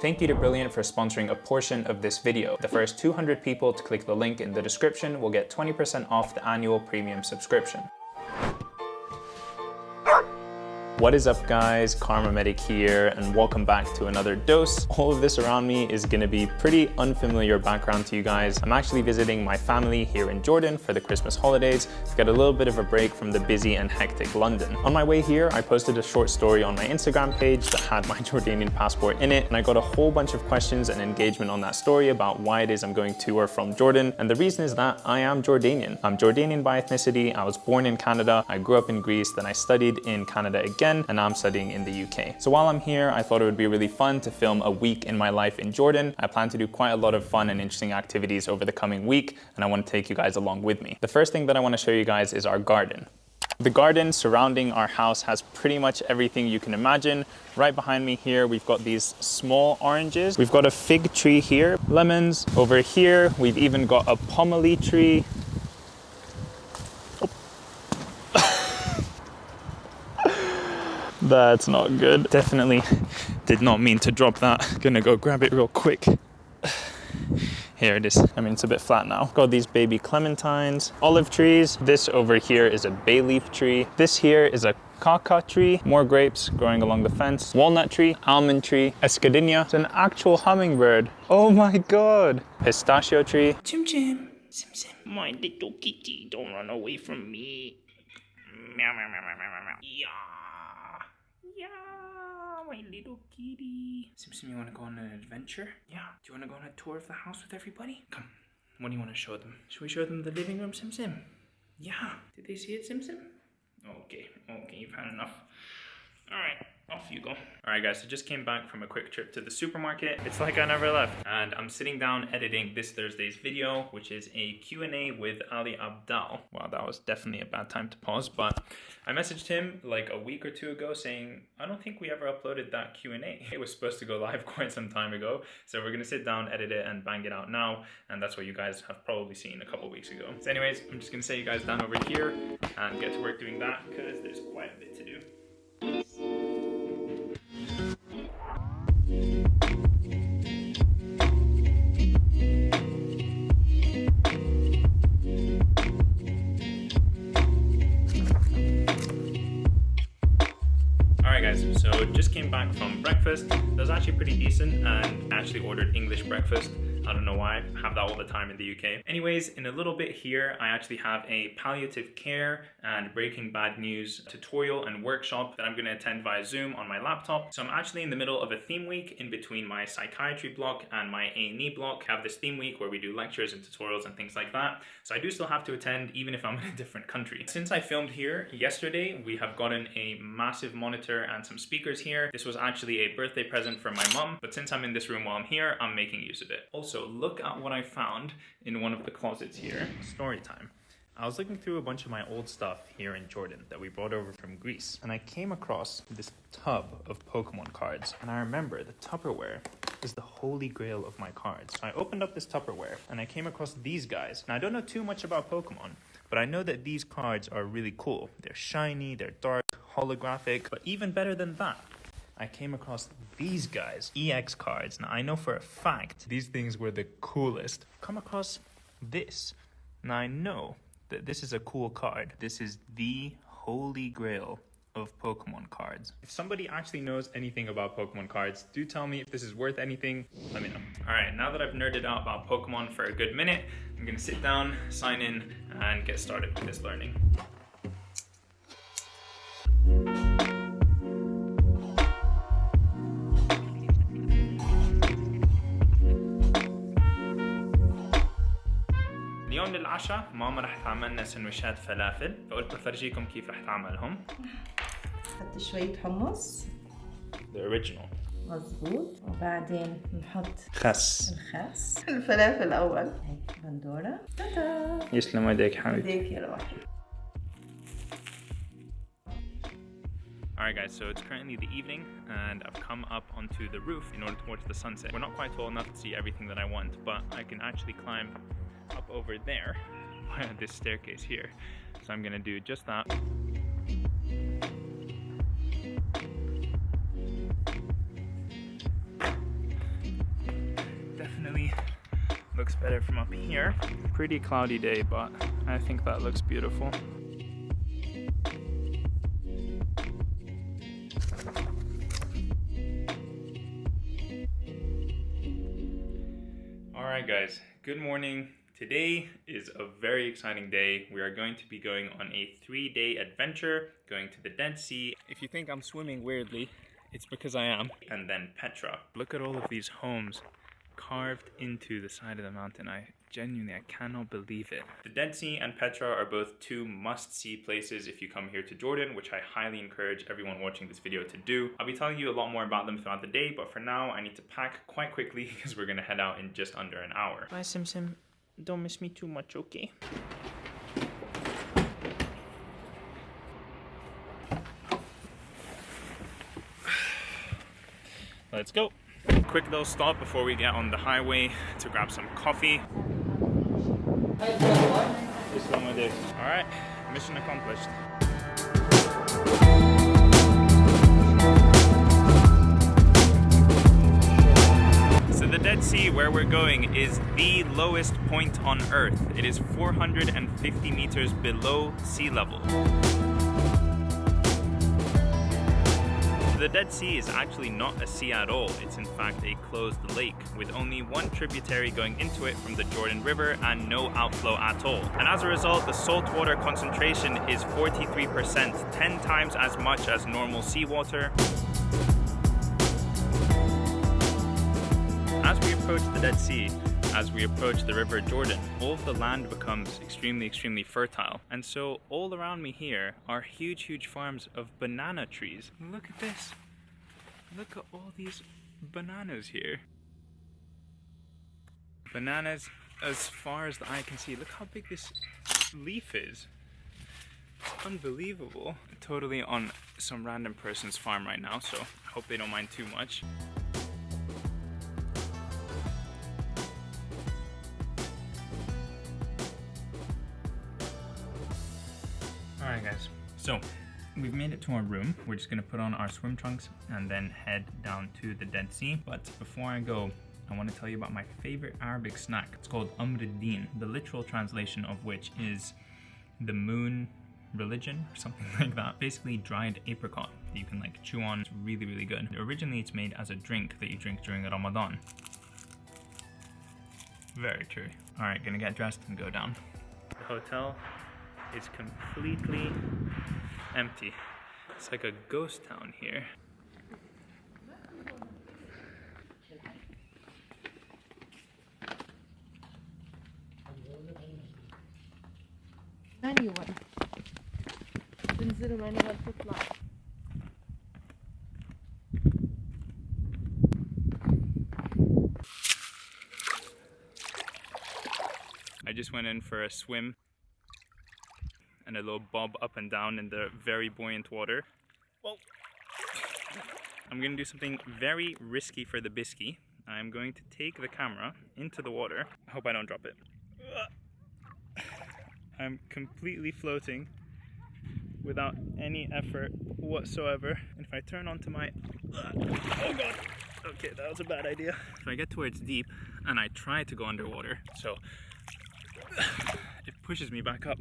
Thank you to Brilliant for sponsoring a portion of this video. The first 200 people to click the link in the description will get 20% off the annual premium subscription. What is up guys, KharmaMedic here and welcome back to another dose. All of this around me is gonna be pretty unfamiliar background to you guys. I'm actually visiting my family here in Jordan for the Christmas holidays to get a little bit of a break from the busy and hectic London. On my way here, I posted a short story on my Instagram page that had my Jordanian passport in it and I got a whole bunch of questions and engagement on that story about why it is I'm going to or from Jordan. And the reason is that I am Jordanian. I'm Jordanian by ethnicity. I was born in Canada. I grew up in Greece, then I studied in Canada again again, and I'm studying in the UK. So while I'm here, I thought it would be really fun to film a week in my life in Jordan. I plan to do quite a lot of fun and interesting activities over the coming week, and I want to take you guys along with me. The first thing that I want to show you guys is our garden. The garden surrounding our house has pretty much everything you can imagine. Right behind me here, we've got these small oranges. We've got a fig tree here, lemons. Over here, we've even got a pomelo tree. That's not good. Definitely did not mean to drop that. Gonna go grab it real quick. Here it is. I mean, it's a bit flat now. Got these baby clementines, olive trees. This over here is a bay leaf tree. This here is a kaka tree, more grapes growing along the fence, walnut tree, almond tree, escadenia. It's an actual hummingbird. Oh my God. Pistachio tree. Chim chim. Sim sim. My little kitty, don't run away from me. Meow, meow, meow, meow, meow, meow. Yeah. Yeah, my little kitty. Sim Sim, you want to go on an adventure? Yeah. Do you want to go on a tour of the house with everybody? Come. What do you want to show them? Should we show them the living room, Sim Sim? Yeah. Did they see it, Sim Sim? Okay. Okay, you've had enough. All right off you go. All right guys, so just came back from a quick trip to the supermarket. It's like I never left. And I'm sitting down editing this Thursday's video, which is a Q&A with Ali Abdaal. Wow, that was definitely a bad time to pause, but I messaged him like a week or two ago saying, I don't think we ever uploaded that Q&A. It was supposed to go live quite some time ago. So we're gonna sit down, edit it and bang it out now. And that's what you guys have probably seen a couple weeks ago. So anyways, I'm just gonna set you guys down over here and get to work doing that because there's quite a bit breakfast. That was actually pretty decent and actually ordered English breakfast. I don't know why, I have that all the time in the UK. Anyways, in a little bit here, I actually have a palliative care and Breaking Bad News tutorial and workshop that I'm gonna attend via Zoom on my laptop. So I'm actually in the middle of a theme week in between my psychiatry block and my A&E block. I have this theme week where we do lectures and tutorials and things like that. So I do still have to attend even if I'm in a different country. Since I filmed here yesterday, we have gotten a massive monitor and some speakers here. This was actually a birthday present from my mom, but since I'm in this room while I'm here, I'm making use of it. Also, so look at what I found in one of the closets here. Story time. I was looking through a bunch of my old stuff here in Jordan that we brought over from Greece, and I came across this tub of Pokemon cards. And I remember the Tupperware is the holy grail of my cards. So I opened up this Tupperware and I came across these guys. Now I don't know too much about Pokemon, but I know that these cards are really cool. They're shiny, they're dark, holographic, but even better than that, I came across these guys, EX cards. Now I know for a fact these things were the coolest. Come across this. Now I know that this is a cool card. This is the holy grail of Pokemon cards. If somebody actually knows anything about Pokemon cards, do tell me if this is worth anything, let me know. All right, now that I've nerded out about Pokemon for a good minute, I'm gonna sit down, sign in, and get started with this learning. اليوم للعشاء ماما رح تعمل لنا سندويشات فلافل فقلت بفرجيكم كيف رح تعملهم نحط شوية حمص The original مظبوط وبعدين نحط خس الخس الفلافل أول هيك بندورة تاتا يسلم ايديك حبيبي ايديك يا روحي Alright guys, so it's currently the evening and I've come up onto the roof in order to watch the sunset. We're not quite tall enough to see everything that I want, but I can actually climb up over there this staircase here. So I'm gonna do just that. definitely looks better from up here. Pretty cloudy day, but I think that looks beautiful. All right, guys, good morning. Today is a very exciting day. We are going to be going on a three day adventure, going to the Dead Sea. If you think I'm swimming weirdly, it's because I am. And then Petra. Look at all of these homes carved into the side of the mountain. I genuinely, I cannot believe it. The Dead Sea and Petra are both two must-see places if you come here to Jordan, which I highly encourage everyone watching this video to do. I'll be telling you a lot more about them throughout the day, but for now, I need to pack quite quickly because we're gonna head out in just under an hour. Bye, Sim Sim. Don't miss me too much, okay? Let's go. Quick little stop before we get on the highway to grab some coffee. Just with this. All right, mission accomplished. Dead Sea where we're going is the lowest point on Earth. It is 450 meters below sea level. The Dead Sea is actually not a sea at all. It's in fact a closed lake with only one tributary going into it from the Jordan River and no outflow at all. And as a result, the saltwater concentration is 43%, 10 times as much as normal seawater. As we approach the Dead Sea, as we approach the River Jordan, all of the land becomes extremely, extremely fertile. And so all around me here are huge, huge farms of banana trees. Look at this. Look at all these bananas here. Bananas as far as the eye can see. Look how big this leaf is. Unbelievable. Totally on some random person's farm right now, so I hope they don't mind too much. So we've made it to our room. We're just gonna put on our swim trunks and then head down to the Dead Sea. But before I go, I want to tell you about my favorite Arabic snack. It's called Amruddin, the literal translation of which is the moon religion or something like that. Basically dried apricot that you can like chew on. It's really, really good. Originally it's made as a drink that you drink during Ramadan. Very true. All right, gonna get dressed and go down. The hotel is completely empty. It's like a ghost town here. أيوة تنزلوا من أول تطلع I just went in for a swim and a little bob up and down in the very buoyant water. Whoa. I'm gonna do something very risky for the bisky. I'm going to take the camera into the water. I hope I don't drop it. I'm completely floating without any effort whatsoever. And if I turn onto my... Oh god! Okay, that was a bad idea. If I get to where it's deep and I try to go underwater, so it pushes me back up.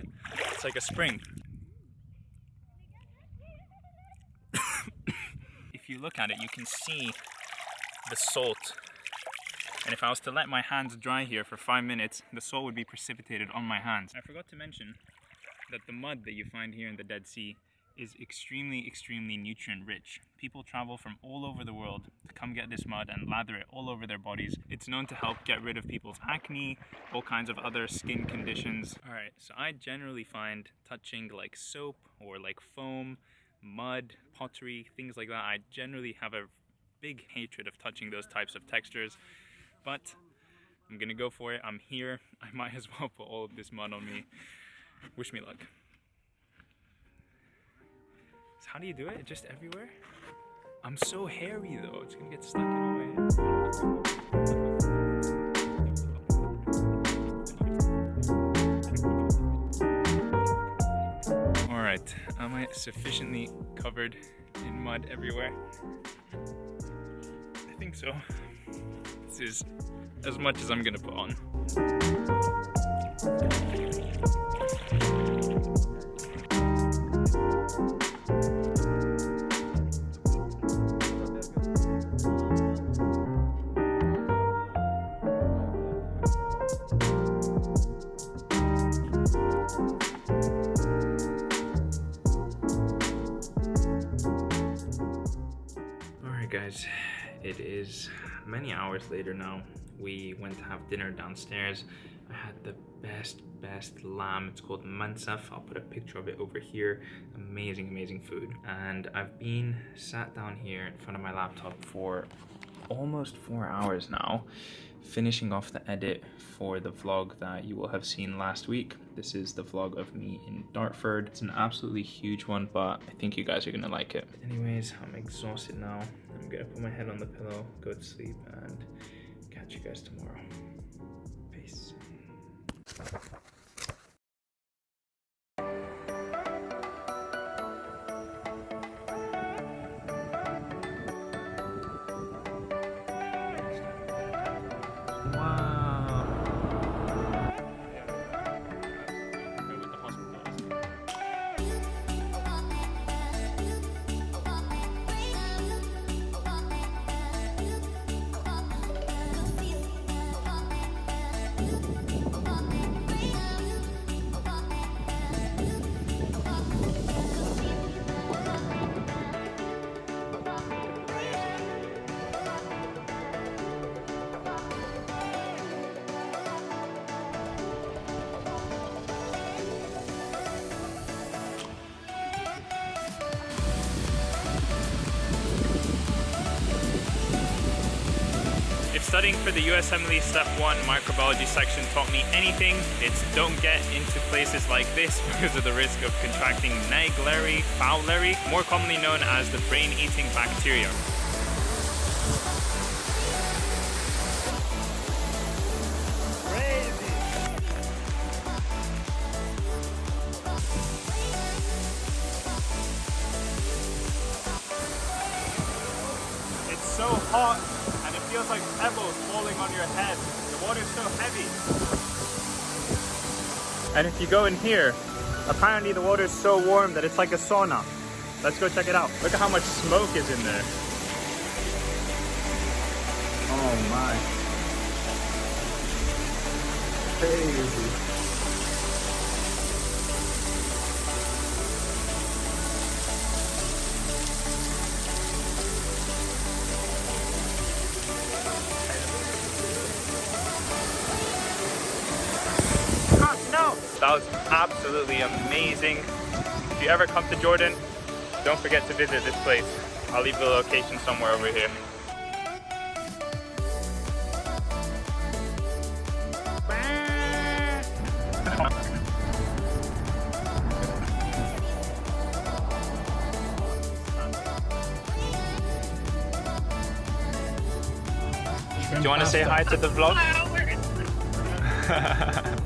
It's like a spring. if you look at it, you can see the salt. And if I was to let my hands dry here for five minutes, the salt would be precipitated on my hands. I forgot to mention that the mud that you find here in the Dead Sea is extremely, extremely nutrient rich. People travel from all over the world to come get this mud and lather it all over their bodies. It's known to help get rid of people's acne, all kinds of other skin conditions. All right, so I generally find touching like soap or like foam, mud, pottery, things like that. I generally have a big hatred of touching those types of textures, but I'm gonna go for it. I'm here. I might as well put all of this mud on me. Wish me luck. So how do you do it? Just everywhere? I'm so hairy though. It's gonna get stuck in my right, am I sufficiently covered in mud everywhere? I think so. This is as much as I'm gonna put on. Hours later now. We went to have dinner downstairs. I had the best, best lamb. It's called mansaf. I'll put a picture of it over here. Amazing, amazing food. And I've been sat down here in front of my laptop for almost four hours now, finishing off the edit for the vlog that you will have seen last week. This is the vlog of me in Dartford. It's an absolutely huge one, but I think you guys are gonna like it. Anyways, I'm exhausted now. I'm gonna put my head on the pillow, go to sleep, and catch you guys tomorrow. Peace. Studying for the USMLE Step 1 microbiology section taught me anything, it's don't get into places like this because of the risk of contracting Naegleria fowleri, more commonly known as the brain-eating bacteria. And if you go in here, apparently the water is so warm that it's like a sauna. Let's go check it out. Look at how much smoke is in there. Oh my. Crazy. Absolutely amazing. If you ever come to Jordan, don't forget to visit this place. I'll leave the location somewhere over here. Do you want to say hi to the vlog?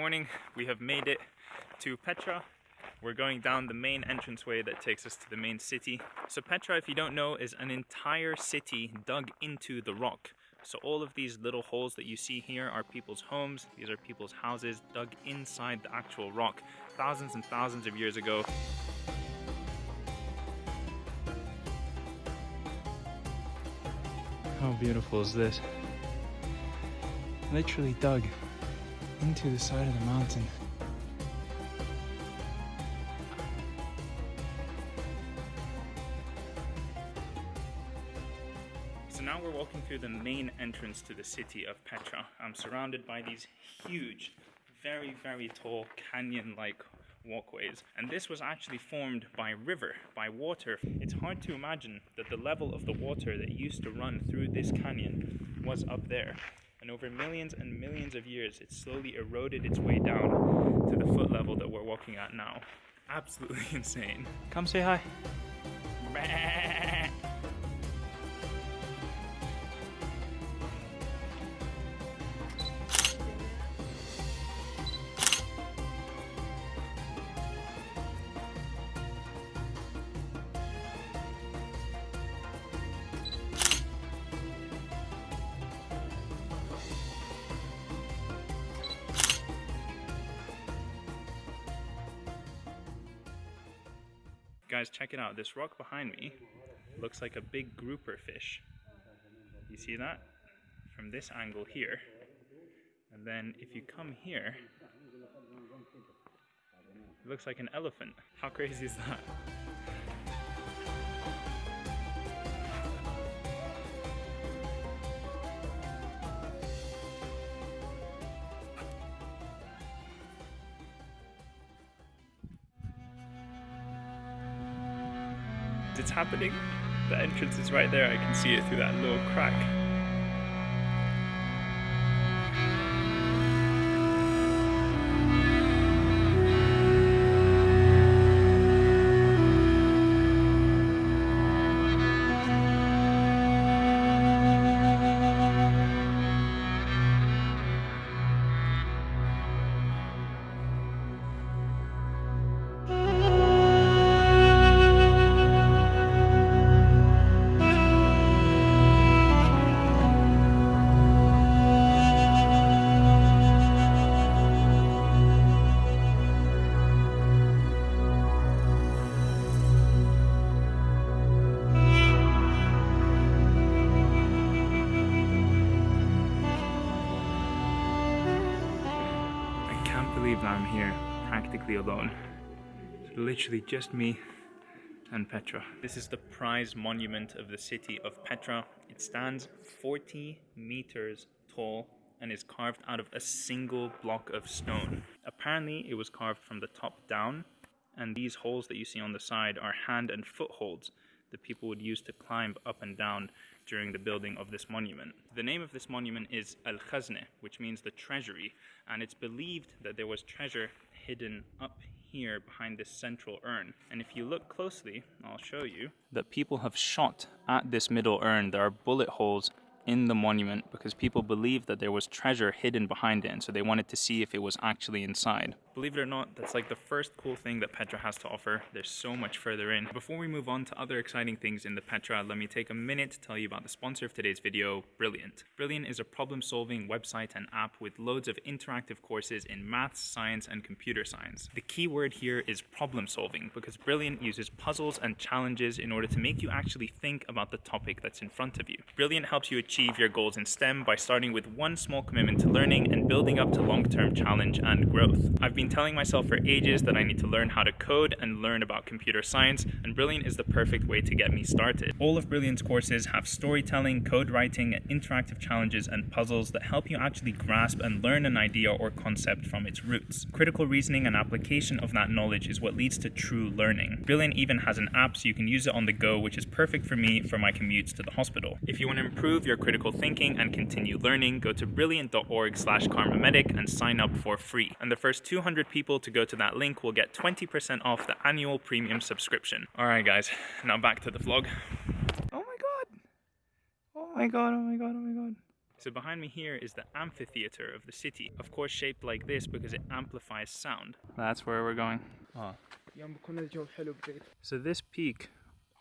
morning. We have made it to Petra. We're going down the main entranceway that takes us to the main city. So Petra, if you don't know, is an entire city dug into the rock. So all of these little holes that you see here are people's homes. These are people's houses dug inside the actual rock thousands and thousands of years ago. How beautiful is this? Literally dug into the side of the mountain. So now we're walking through the main entrance to the city of Petra. I'm surrounded by these huge, very, very tall canyon like walkways. And this was actually formed by river, by water. It's hard to imagine that the level of the water that used to run through this canyon was up there. And over millions and millions of years, it slowly eroded its way down to the foot level that we're walking at now. Absolutely insane. Come say hi. Guys, check it out. This rock behind me looks like a big grouper fish. You see that? From this angle here. And then if you come here, it looks like an elephant. How crazy is that? It's happening. The entrance is right there. I can see it through that little crack. Practically alone. Literally just me and Petra. This is the prize monument of the city of Petra. It stands 40 meters tall and is carved out of a single block of stone. Apparently, it was carved from the top down, and these holes that you see on the side are hand and footholds that people would use to climb up and down during the building of this monument. The name of this monument is Al Khazne, which means the treasury, and it's believed that there was treasure hidden up here behind this central urn. And if you look closely, I'll show you that people have shot at this middle urn. There are bullet holes in the monument because people believed that there was treasure hidden behind it, and so they wanted to see if it was actually inside. Believe it or not, that's like the first cool thing that Petra has to offer. There's so much further in. Before we move on to other exciting things in the Petra, let me take a minute to tell you about the sponsor of today's video, Brilliant. Brilliant is a problem-solving website and app with loads of interactive courses in maths, science, and computer science. The key word here is problem-solving because Brilliant uses puzzles and challenges in order to make you actually think about the topic that's in front of you. Brilliant helps you achieve your goals in STEM by starting with one small commitment to learning and building up to long-term challenge and growth. I've been telling myself for ages that I need to learn how to code and learn about computer science, and Brilliant is the perfect way to get me started. All of Brilliant's courses have storytelling, code writing, interactive challenges, and puzzles that help you actually grasp and learn an idea or concept from its roots. Critical reasoning and application of that knowledge is what leads to true learning. Brilliant even has an app so you can use it on the go, which is perfect for me for my commutes to the hospital. If you want to improve your critical thinking and continue learning, go to brilliant.org slash kharmamedic and sign up for free. And the first 200 people to go to that link will get 20% off the annual premium subscription. Alright guys, now back to the vlog. Oh my god! Oh my god, oh my god, oh my god. So behind me here is the amphitheater of the city. Of course shaped like this because it amplifies sound. That's where we're going. Ah. So this peak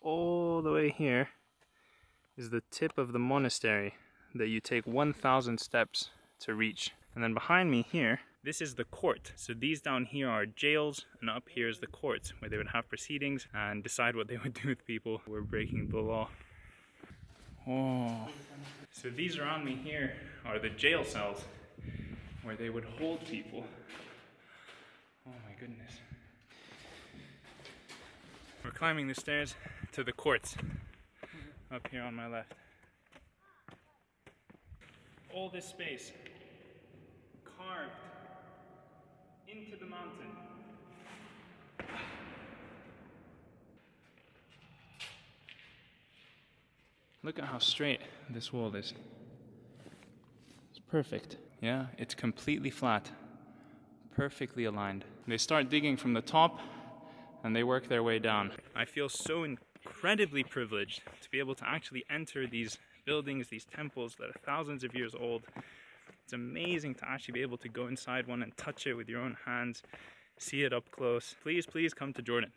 all the way here is the tip of the monastery that you take 1000 steps to reach. And then behind me here, this is the court. So these down here are jails and up here is the courts where they would have proceedings and decide what they would do with people who were breaking the law. Oh. So these around me here are the jail cells where they would hold people. Oh my goodness. We're climbing the stairs to the courts up here on my left. All this space carved into the mountain. Look at how straight this wall is. It's perfect. Yeah, it's completely flat, perfectly aligned. They start digging from the top and they work their way down. I feel so incredibly privileged to be able to actually enter these buildings, these temples that are thousands of years old it's amazing to actually be able to go inside one and touch it with your own hands, see it up close. Please, please come to Jordan.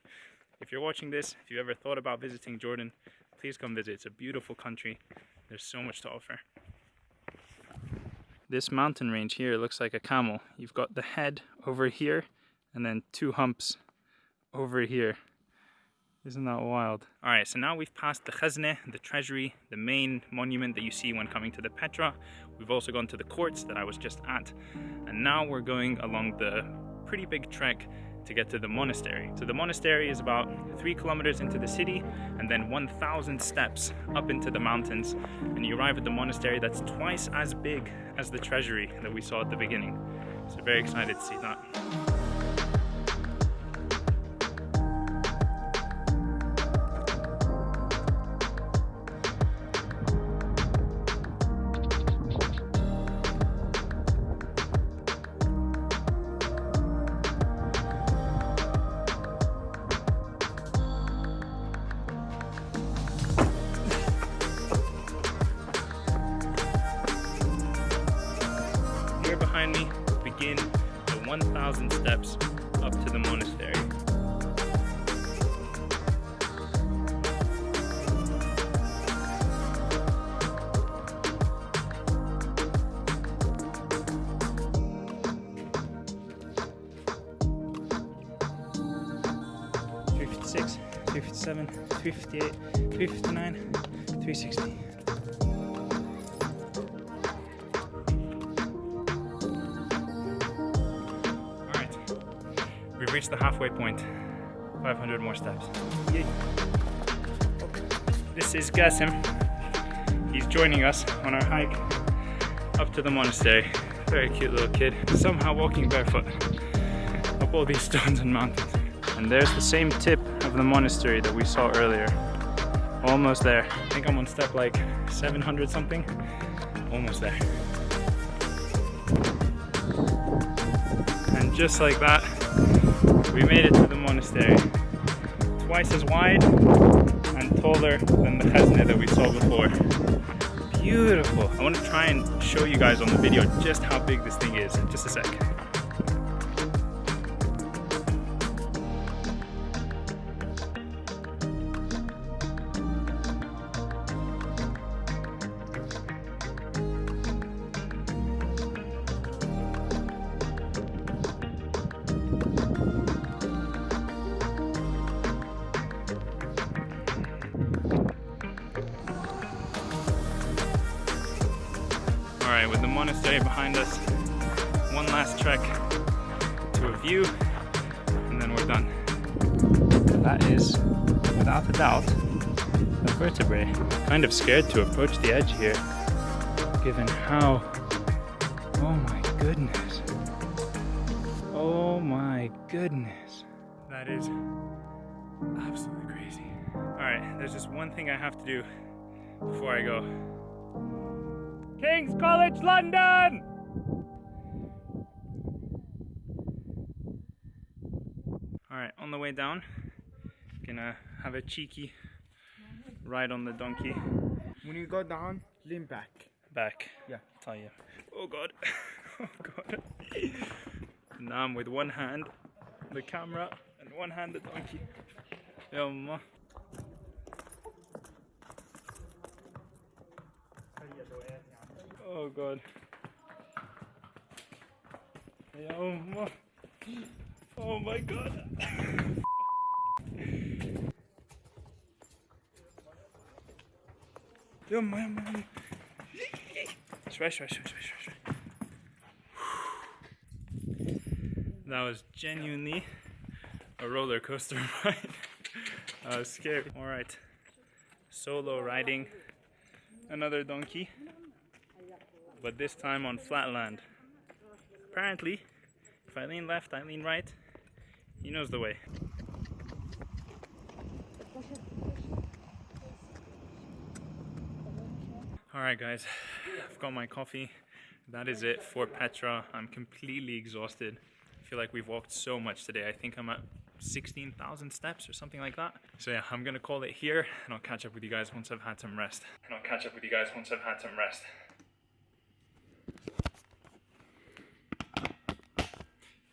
If you're watching this, if you've ever thought about visiting Jordan, please come visit. It's a beautiful country. There's so much to offer. This mountain range here looks like a camel. You've got the head over here and then two humps over here. Isn't that wild? All right, so now we've passed the Khazne, the treasury, the main monument that you see when coming to the Petra. We've also gone to the courts that I was just at. And now we're going along the pretty big trek to get to the monastery. So the monastery is about three kilometers into the city and then 1,000 steps up into the mountains. And you arrive at the monastery that's twice as big as the treasury that we saw at the beginning. So very excited to see that. 56, 57, 58, 59, 360. All right, we've reached the halfway point. 500 more steps. Yay. This is Gasim. He's joining us on our hike up to the monastery. Very cute little kid. Somehow walking barefoot up all these stones and mountains. And there's the same tip of the monastery that we saw earlier. Almost there. I think I'm on step like 700 something. Almost there. And just like that, we made it to the monastery. Twice as wide and taller than the Khazne that we saw before. Beautiful. I want to try and show you guys on the video just how big this thing is. In just a sec. Vertebrae. Kind of scared to approach the edge here, given how... Oh my goodness. Oh my goodness. That is absolutely crazy. Alright, there's just one thing I have to do before I go. King's College London! Alright, on the way down, gonna have a cheeky ride on the donkey. When you go down, lean back. Back. Yeah. Tell you. Oh god. Oh god. now I'm with one hand the camera and one hand the donkey. Yumma. Oh god. Oh my god. Swish. That was genuinely a roller coaster ride. I was scared. Alright, solo riding another donkey, but this time on flat land. Apparently, if I lean left, I lean right, he knows the way. Alright guys, I've got my coffee. That is it for Petra. I'm completely exhausted. I feel like we've walked so much today. I think I'm at 16,000 steps or something like that. So yeah, I'm gonna call it here and I'll catch up with you guys once I've had some rest. And I'll catch up with you guys once I've had some rest.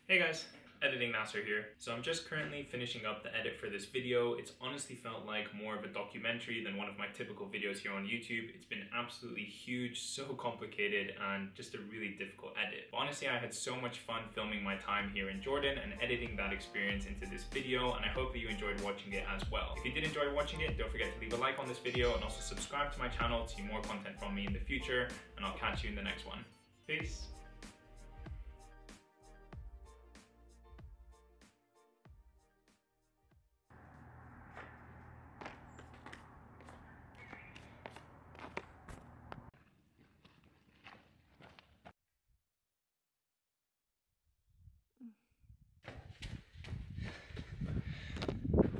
Hey guys, Editing master here. So I'm just currently finishing up the edit for this video. It's honestly felt like more of a documentary than one of my typical videos here on YouTube. It's been absolutely huge, so complicated, and just a really difficult edit. But honestly, I had so much fun filming my time here in Jordan and editing that experience into this video, and I hope that you enjoyed watching it as well. If you did enjoy watching it, don't forget to leave a like on this video and also subscribe to my channel to see more content from me in the future, and I'll catch you in the next one. Peace.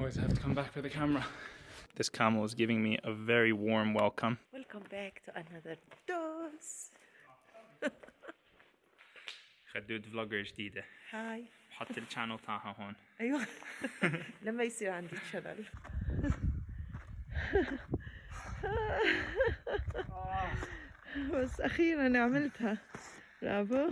Always have to come back for the camera. This camel is giving me a very warm welcome. Welcome back to another dose. خدود فلوجر جديدة هاي حط الشانل تاعها هون ايوه لما يصير عندي شلل بس اخيرا عملتها برافو